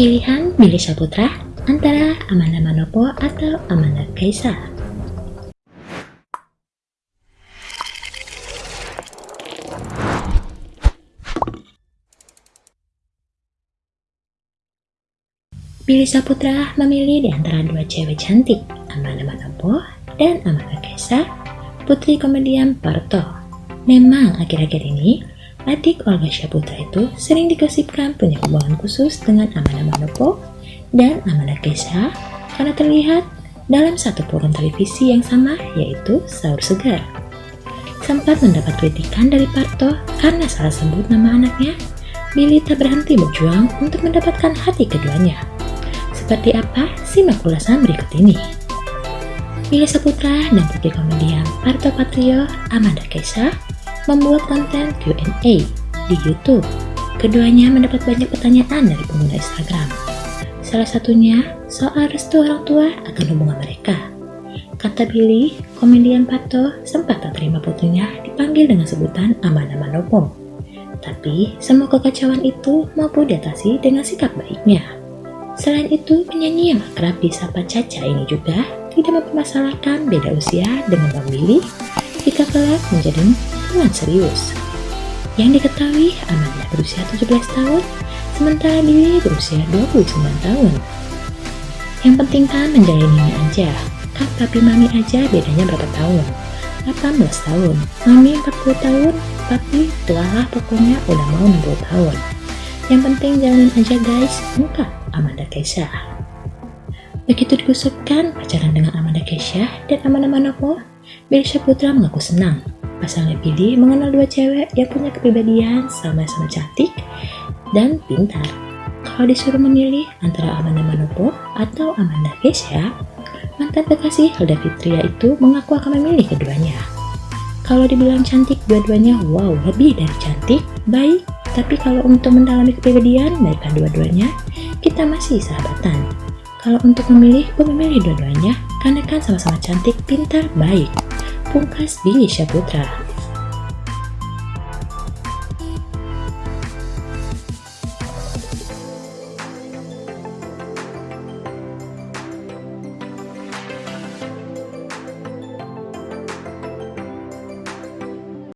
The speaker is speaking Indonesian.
Pilihan Billy Saputra antara Amanda Manopo atau Amanda Kaisa. Billy Saputra memilih di antara dua cewek cantik, Amanda Manopo dan Amanda Kaisa, putri komedian Parto. Memang akhir-akhir ini, adik Olga Saputra itu sering digosipkan punya hubungan khusus dengan Amanda Manopo dan Amanda Kaisa karena terlihat dalam satu program televisi yang sama yaitu Sahur Segar. Sempat mendapat kritikan dari Parto karena salah sebut nama anaknya, Billy tak berhenti berjuang untuk mendapatkan hati keduanya. Seperti apa? Simak ulasan berikut ini. Billy Saputra dan putri komedian Parto Patrio, Amanda Kaisa, membuat konten Q&A di YouTube. Keduanya mendapat banyak pertanyaan dari pengguna Instagram. Salah satunya soal restu orang tua akan hubungan mereka. Kata Billy, komedian Parto sempat tak terima putrinya dipanggil dengan sebutan Amanda Manopo. Tapi semua kekacauan itu mampu diatasi dengan sikap baiknya. Selain itu, penyanyi yang akrab disapa Caca ini juga tidak mempermasalahkan beda usia dengan Bang Billy jika kelak menjadi hubungan serius. Yang diketahui, Amanda berusia 17 tahun, sementara Billy berusia 29 tahun. Yang penting kan menjalaninya aja, kan papi mami aja bedanya berapa tahun? 18 tahun, mami 40 tahun, papi tualah pokoknya udah mau 60 tahun. Yang penting jalanin aja guys, enggak Amanda Keisha. Begitu digosipkan pacaran dengan Amanda Keisha dan Amanda Manopo, Billy Putra mengaku senang. Pasangan Billy mengenal dua cewek yang punya kepribadian sama-sama cantik dan pintar. Kalau disuruh memilih antara Amanda Manopo atau Amanda Keisha, mantan kekasih Hilda Fitria itu mengaku akan memilih keduanya. Kalau dibilang cantik dua-duanya, wow, lebih dari cantik, baik, tapi kalau untuk mendalami kepribadian mereka dua-duanya, kita masih sahabatan. Kalau untuk memilih, gue memilih dua-duanya karena kan sama-sama cantik, pintar, baik. Pungkas Billy Syaputra